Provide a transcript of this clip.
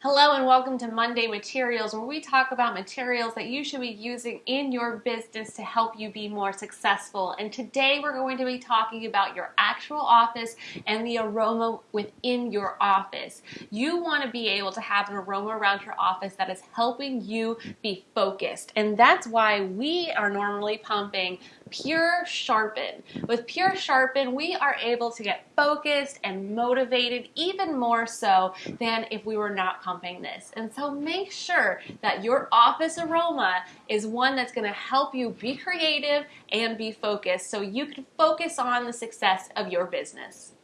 Hello and welcome to Monday Materials, where we talk about materials that you should be using in your business to help you be more successful. And today we're going to be talking about your actual office and the aroma within your office. You want to be able to have an aroma around your office that is helping you be focused. And that's why we are normally pumping Pure Sharpen. With Pure Sharpen, we are able to get focused and motivated even more so than if we were not pumping this. And so make sure that your office aroma is one that's going to help you be creative and be focused so you can focus on the success of your business.